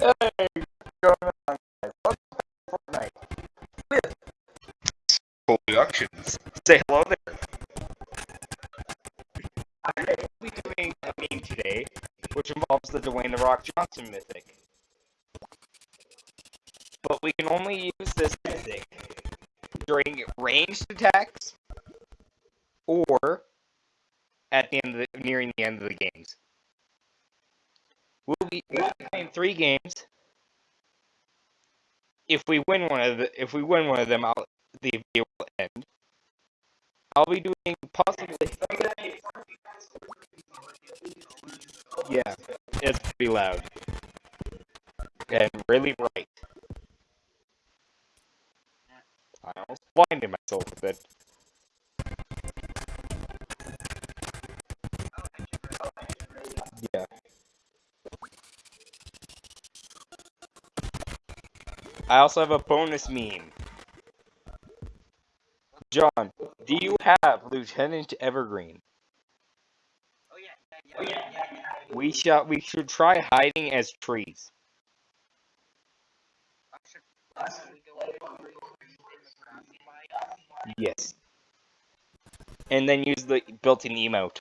Hey, going Productions. Say hello there. I'm going to be doing a meme today, which involves the Dwayne The Rock Johnson mythic. But we can only use this mythic during ranged attacks or at the end of the, nearing the end of the games. We'll be, we'll be playing three games. If we win one of the, if we win one of them, I'll, the video will end. I'll be doing possibly. Yeah, it's pretty loud and really bright. I almost blinded myself with it. Yeah. I also have a bonus meme. John, do you have Lieutenant Evergreen? Oh yeah, yeah, yeah, yeah. We shall we should try hiding as trees. Yes. And then use the built-in emote.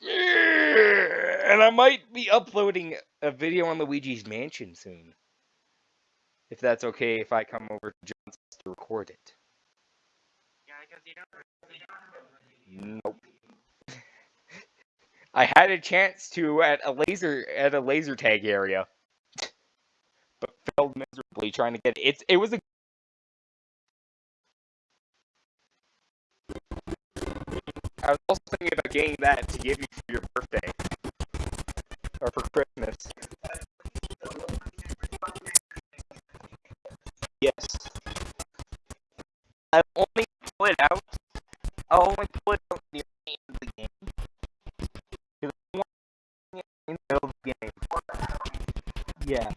Yeah. And I might be uploading a video on Luigi's Mansion soon. If that's okay if I come over to John's house to record it. Yeah, because you don't. Nope. I had a chance to at a laser at a laser tag area, but failed miserably trying to get it. It's it was a. I was also thinking about getting that to give you for your birthday or for Christmas. Yes. I'll only pull it out. I'll only pull it out near the end of the game. Because I want it in the middle of the game. Yeah.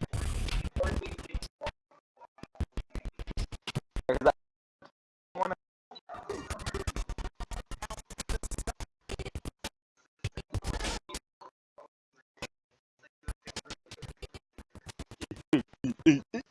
I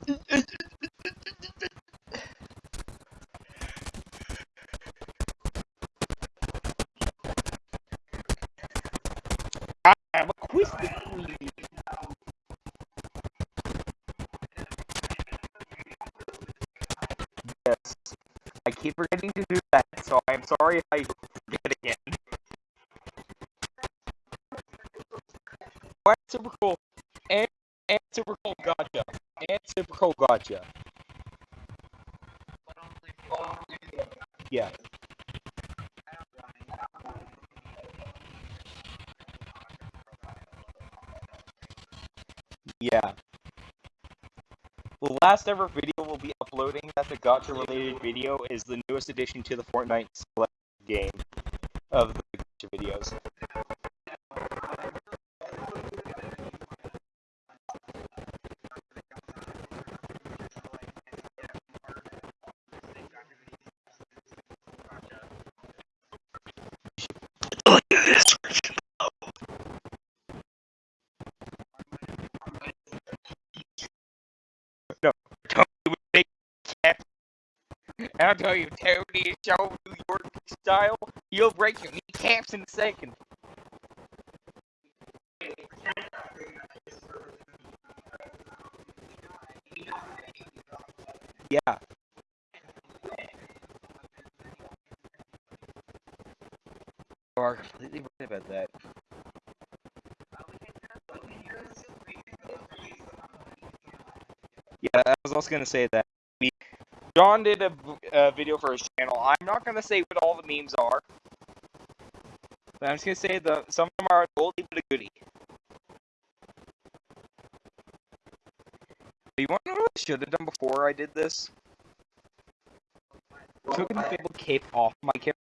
last ever video we'll be uploading that's a gotcha related video is the newest addition to the Fortnite select game I'll tell you, Tony is so New York style, you'll break your kneecaps in a second. Yeah. You are completely right about that. Yeah, I was also gonna say that John did a video for his channel. I'm not gonna say what all the memes are, but I'm just gonna say the some of them are oldie but a goodie. You want to know what I should have done before I did this? Took an inflatable cape off my character.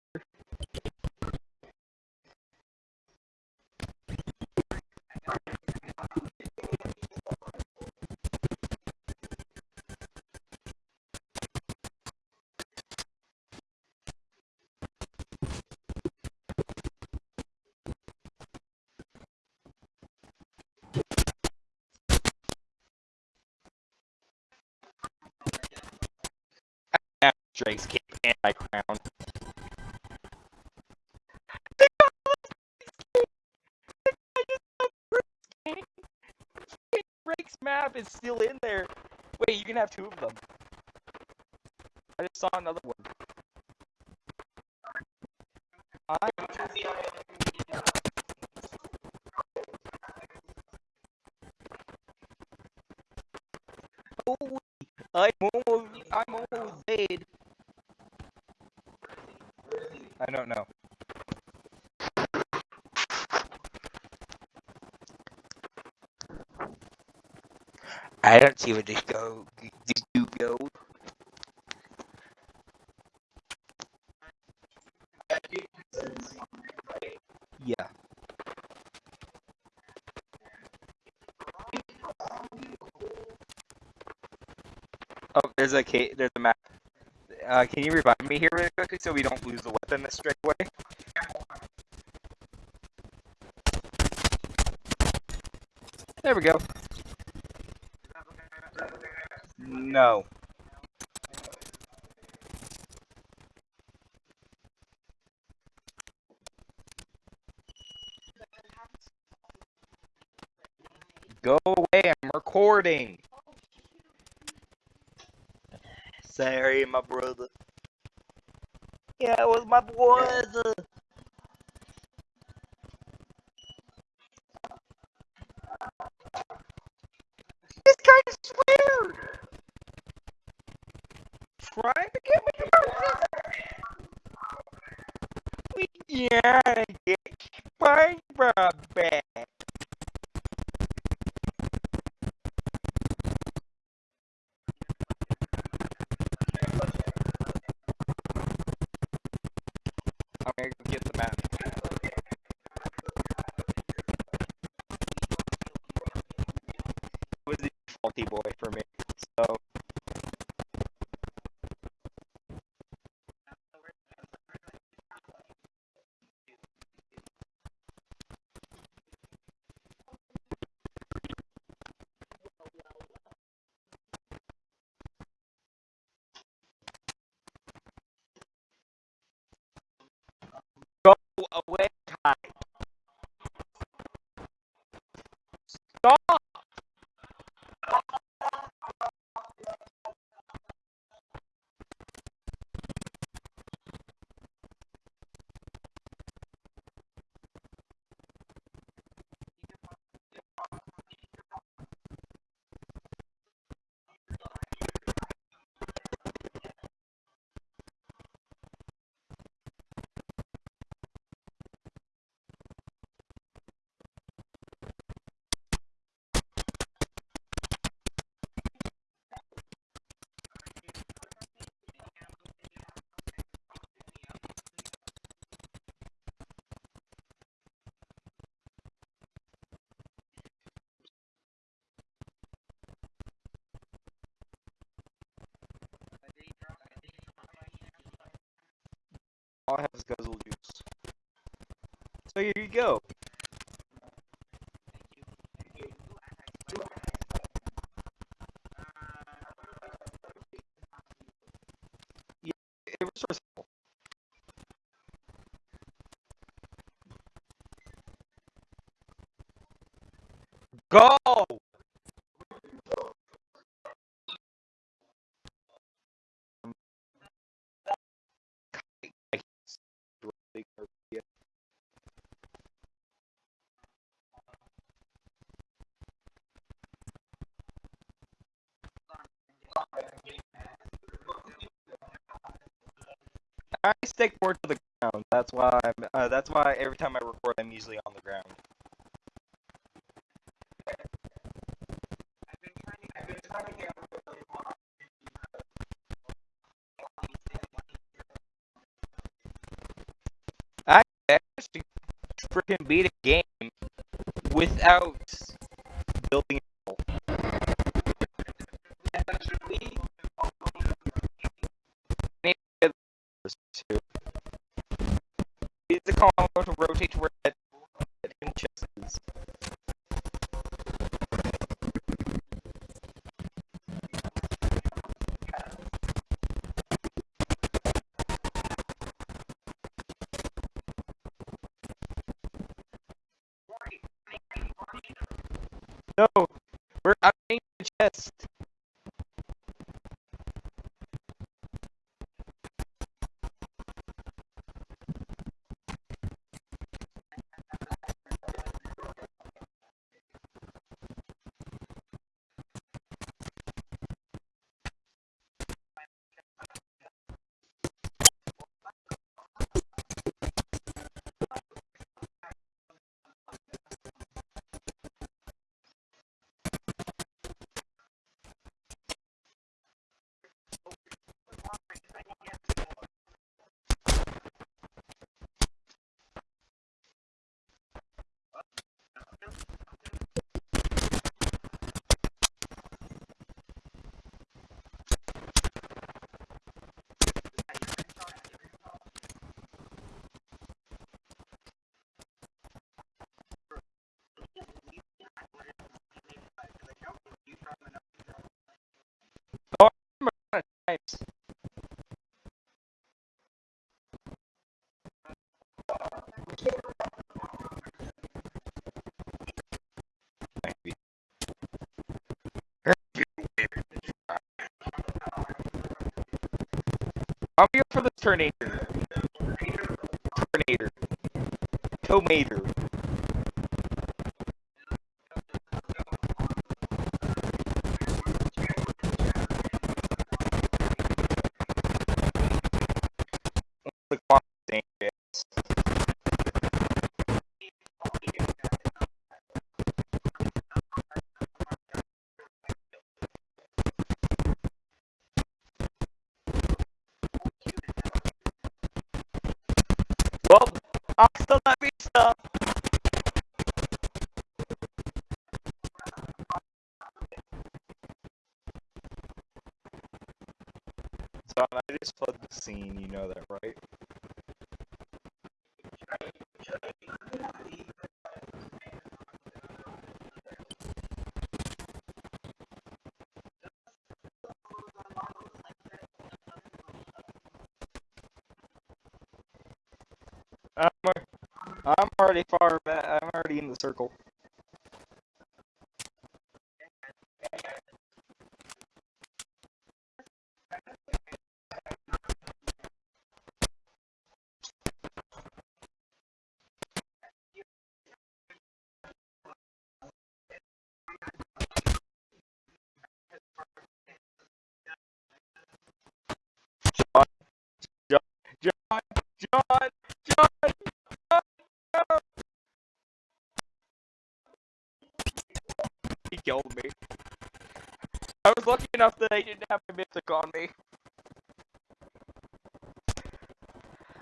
Drake's cape and my crown. Drake's map is still in there. Wait, you can have two of them. I just saw another one. I I'm almost, I'm almost dead. I don't see where this go. This do go. Yeah. Oh, there's a there's a map. Uh, can you revive me here really quickly so we don't lose the weapon this straight away? There we go. No. Go away, I'm recording. Sorry, my brother. Yeah, it was my brother. To get me All I have is guzzle juice. So here you go. Freaking beat a game without building. a wall. The to rotate to where Terminator. Terminator. Tomater. Just flood the scene, you know that, right? I'm already far back. I'm already in the circle. On me.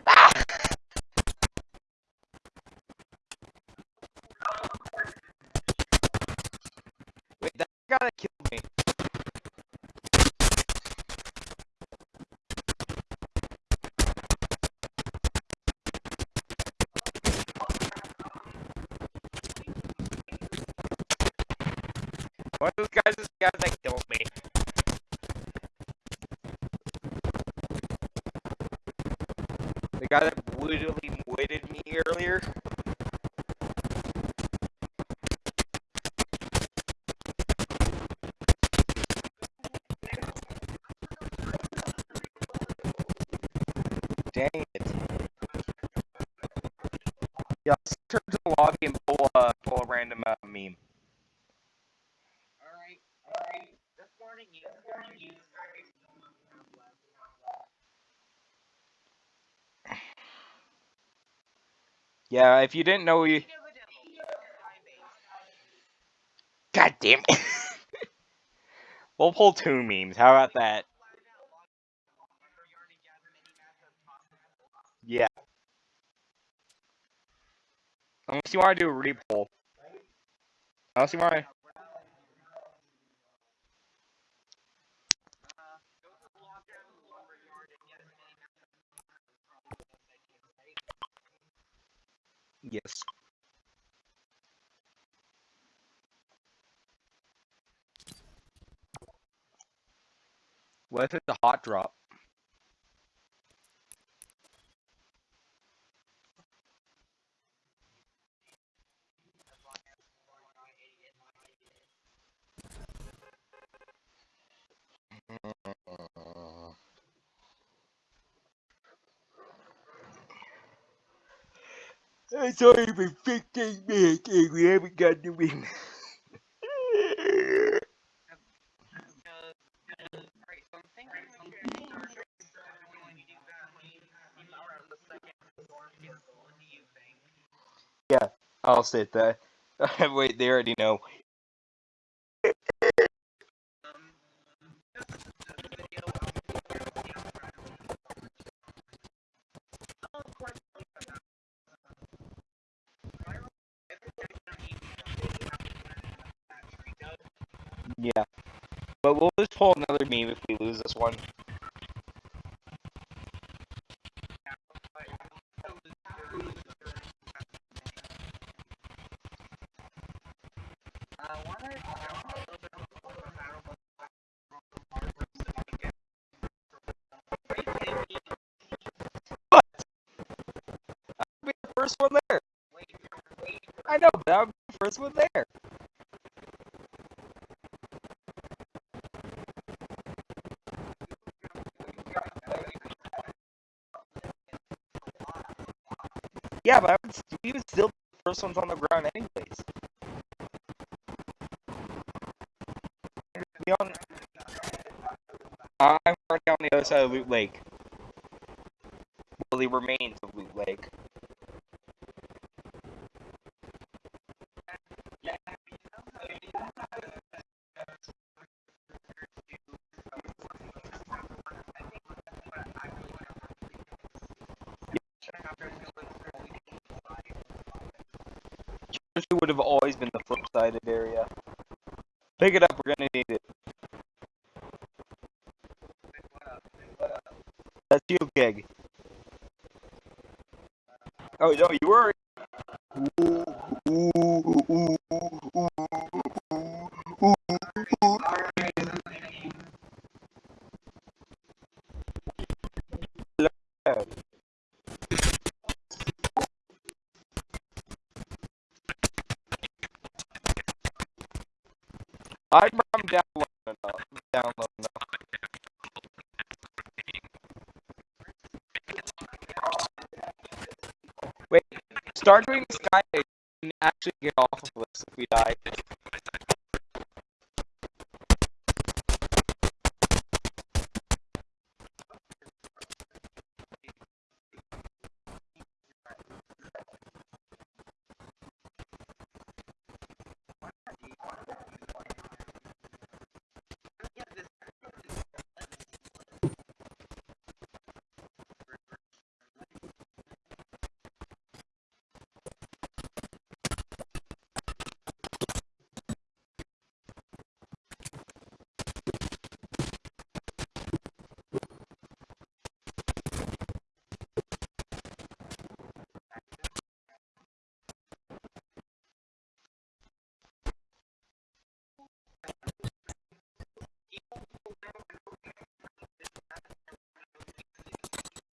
Ah! Wait, that guy that killed me. One of those guys is the guy that killed me. Yeah, if you didn't know, you. God damn it. we'll pull two memes. How about that? Yeah. Unless you want to do a repoll. Unless you want to. Yes. What if it's a hot drop? It's only been 15 minutes and we haven't got the win. yeah, I'll sit that. Wait, they already know. Yeah. But we'll just pull another meme if we lose this one. What? I'll be the first one there. I know, but I'll be the first one there. Yeah, but I would, we would still the first ones on the ground anyways. On, I'm already on the other side of Loot Lake. Well, the remains of Loot Lake. Would have always been the flip-sided area. Pick it up, we're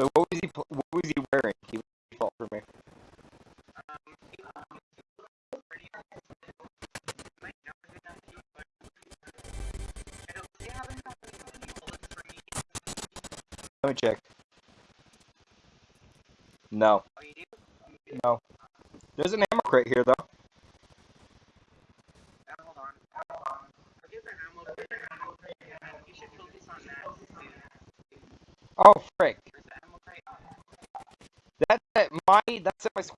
So what was he? What was he wearing? He default for me. Let me check. No. No. There's an ammo crate here though. Oh frick. That that my that's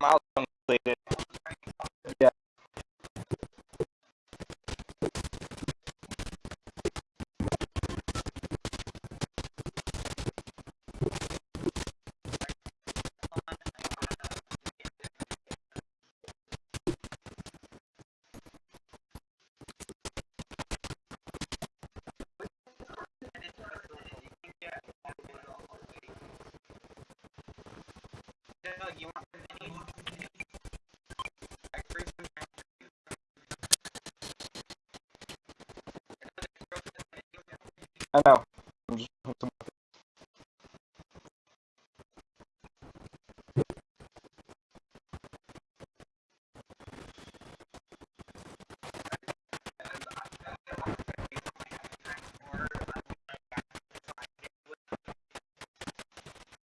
I I know. I'm just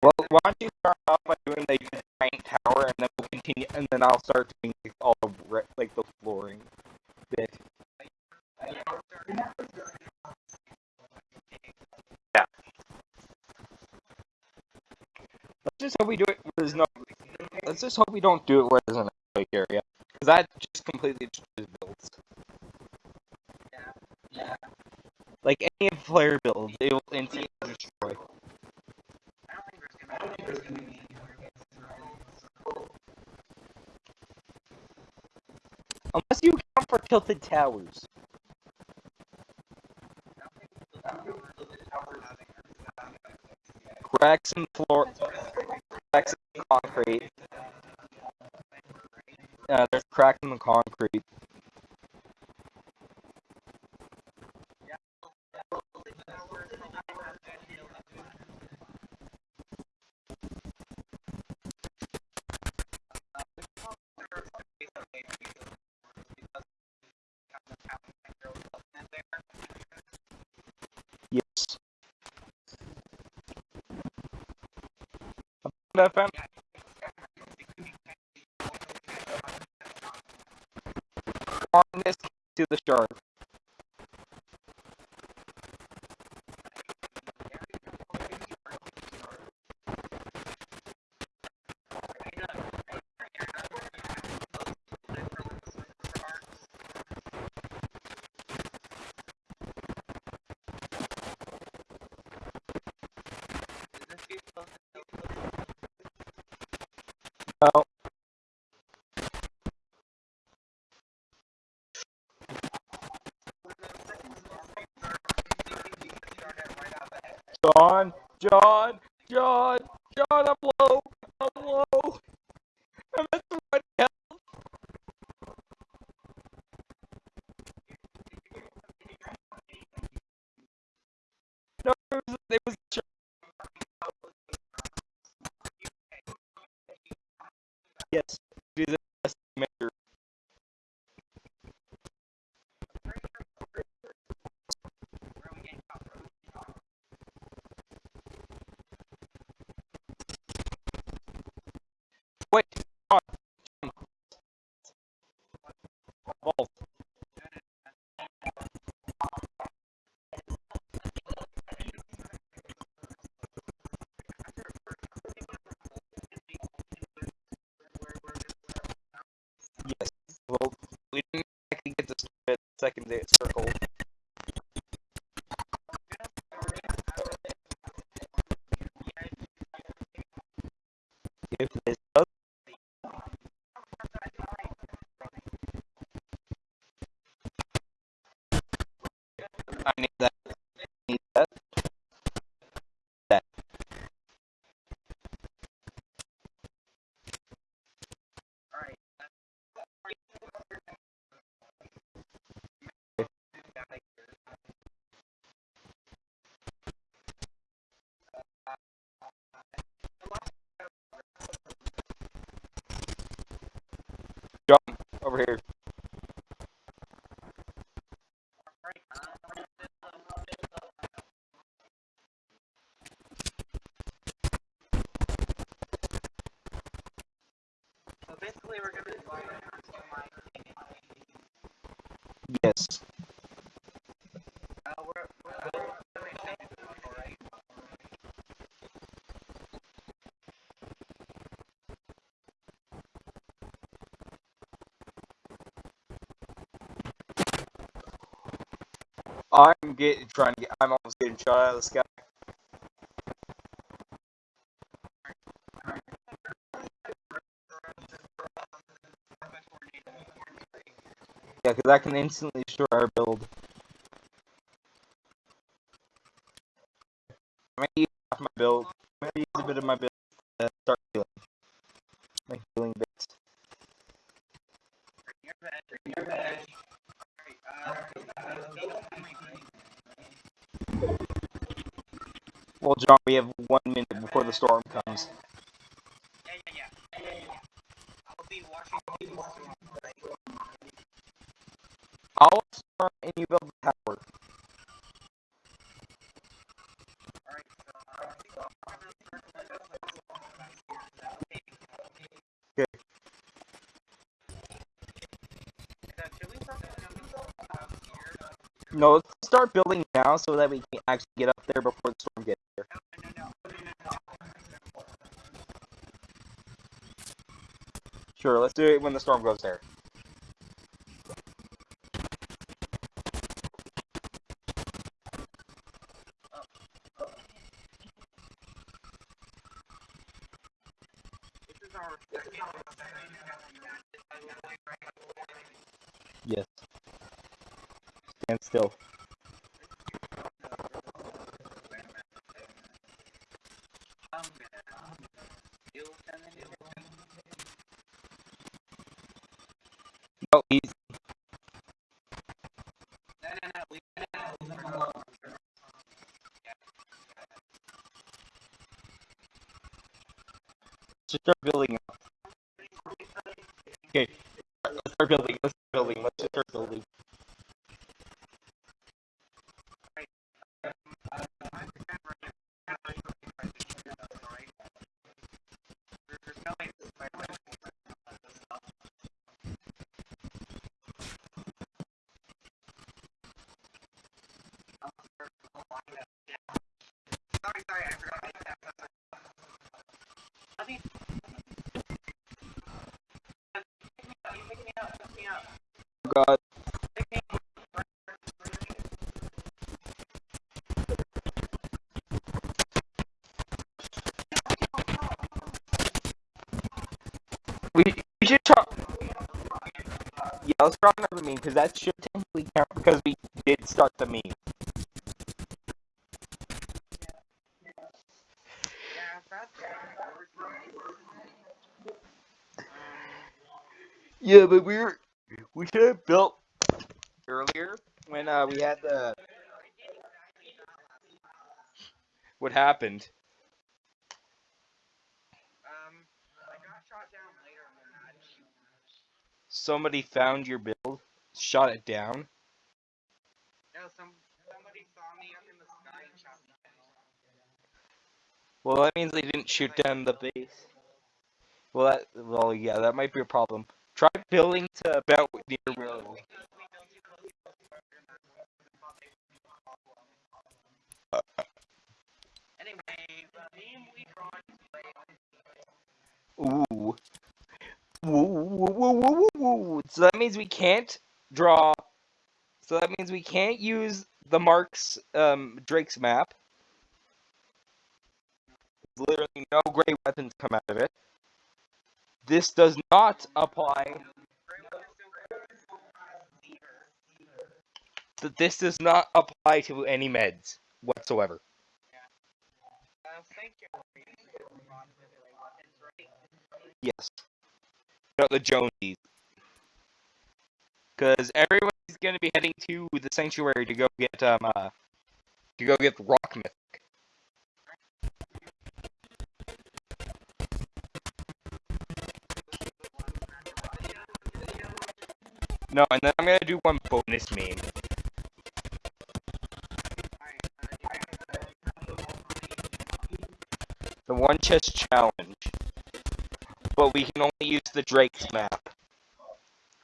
Well, why don't you start off by doing the giant tower, and then we'll continue, and then I'll start doing like, all the re- like the flooring bit. Yeah. Let's just hope we do it where there's no. Let's just hope we don't do it where there's an earthquake area, because that just completely destroys builds. Yeah. Yeah. Like any player builds, it will instantly destroy. Unless you count for tilted towers. Cracks in floor, Yeah, there's cracks in the concrete. Yes. FM. On start over here. Getting trying to get. I'm almost getting shot out of the sky. Yeah, because I can instantly destroy our build. I'm gonna use half my build. I'm gonna use a bit of my build to start healing. John, we have one minute before the storm comes. Yeah, yeah, yeah. I'll be watching the storm. And you build the tower. Okay? No, let's start building now so that we can actually get up there before the storm gets here. No, no, no, no, no, no, no. Sure, let's do it when the storm goes there. Yes. Stand still gonna deal with them in a minute. No, he's No, no, no, leave it easy. just because that should technically count because we did start the meme. Yeah, but we were we should have built earlier when uh, we had the what happened. Um, I got shot down later than that. Somebody found your build, shot it down. No, some somebody saw me up in the sky and shot me down. Well, that means they didn't shoot down the base. Well, that well, yeah, that might be a problem. Try building to about near where. We built too close to the border and that's what they thought they would be problem. Anyway, the meme we drawn today Ooh. Woo, woo, woo, woo, woo, woo. So that means we can't draw. So that means we can't use the Mark's um, Drake's map. Literally no great weapons come out of it. This does not apply. This does not apply to any meds whatsoever. Yes. No, the Jonesies. Because everybody's gonna be heading to the sanctuary to go get um uh to go get rock myth. No, and then I'm gonna do one bonus meme. The one chest challenge. But we can only use the Drake's map.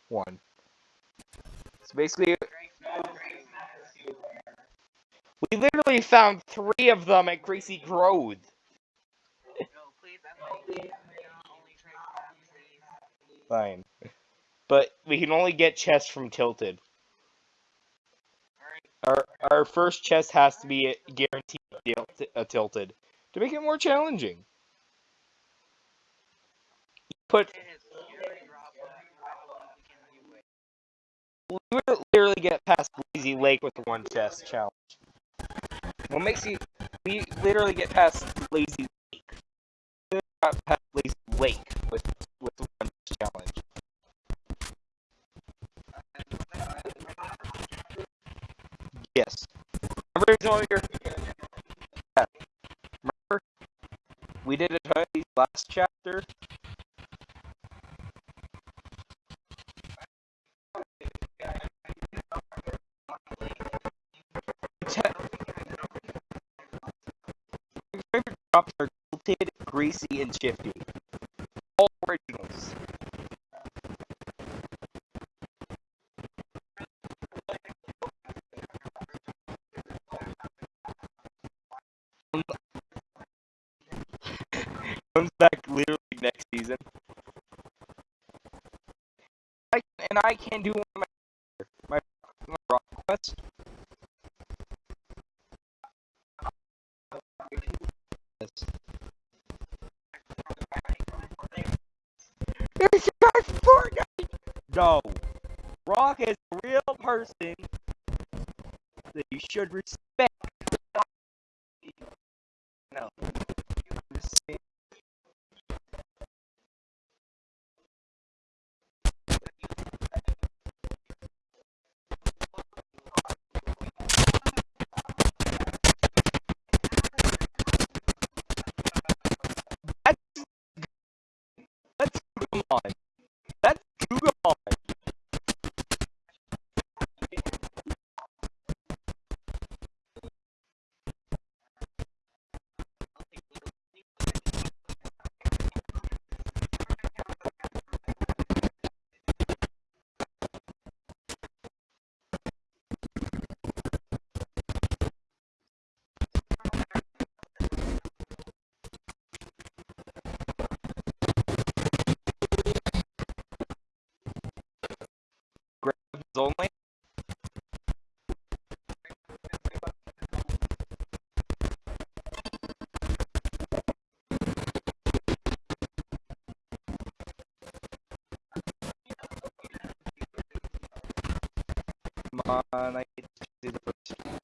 One. So basically, we literally found three of them at Greasy Grove. No, please, I'm only trade that, please. Fine. But we can only get chests from Tilted. Our our first chest has to be guaranteed til- uh, Tilted to make it more challenging. Put You would literally get past Lazy Lake with the one chest challenge. What makes you... We literally get past Lazy Lake. We got past Lazy Lake with, with the one challenge. Yes. Remember original? Yeah. Remember? We did a last chapter. are tilted, greasy, and shifty. All originals. Comes back literally next season. I, and I can do That you should respect. No. only Come on, I to do the first.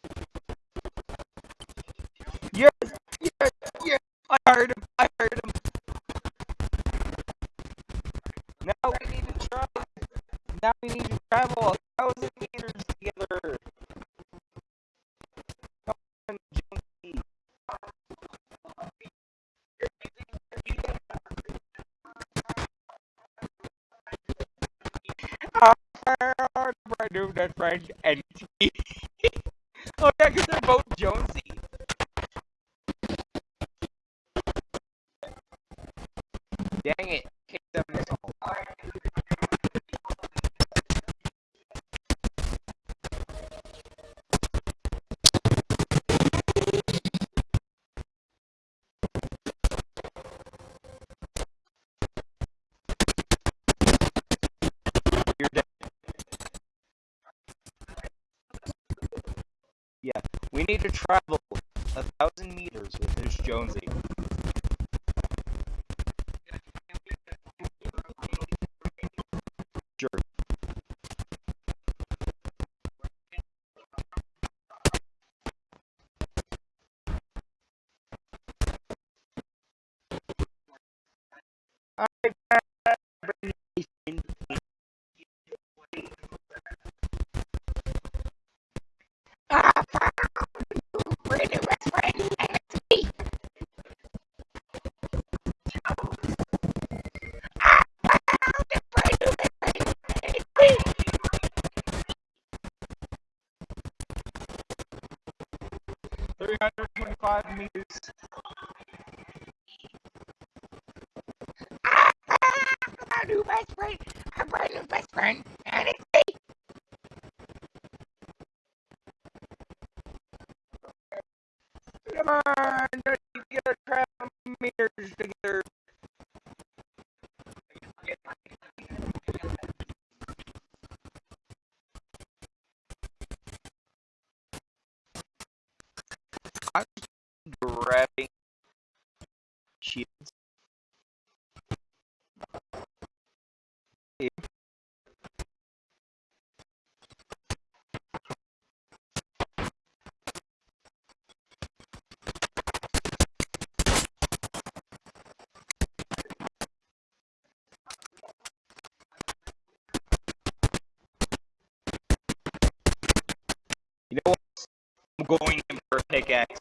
going in for a pickaxe.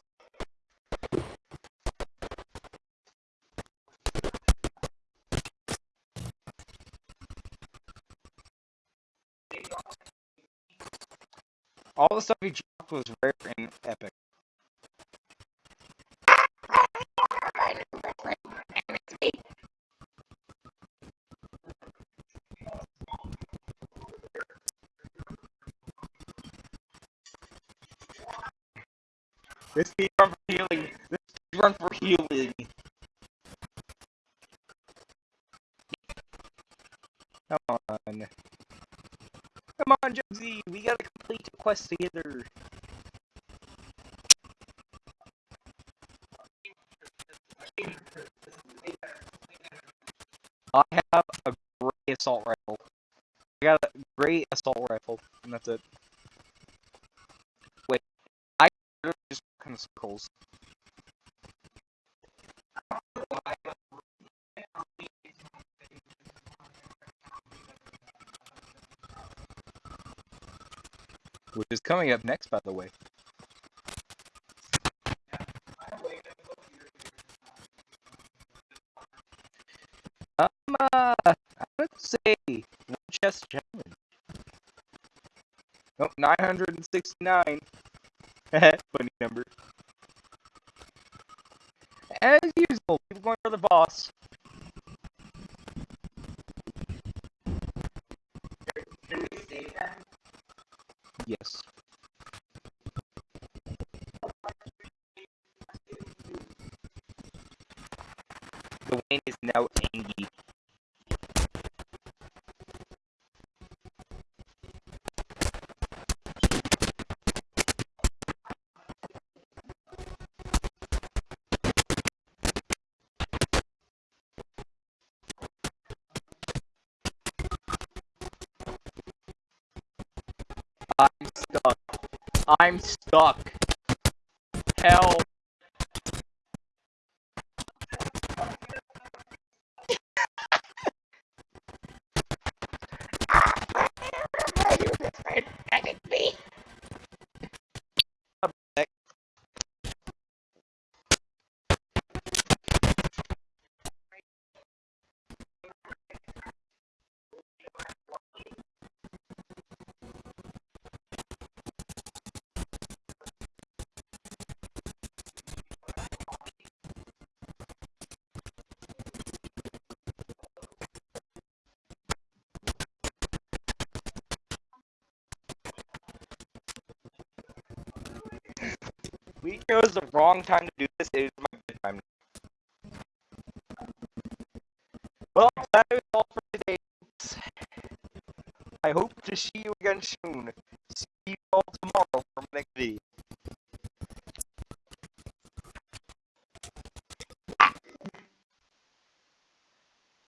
All the stuff you quest together. I have a great assault rifle. I got a great assault rifle, and that's it. Wait, I just kind of circles. Is coming up next, by the way. Um, uh, I would say one chest challenge. Nope, 969. I'm stuck. Help. The wrong time to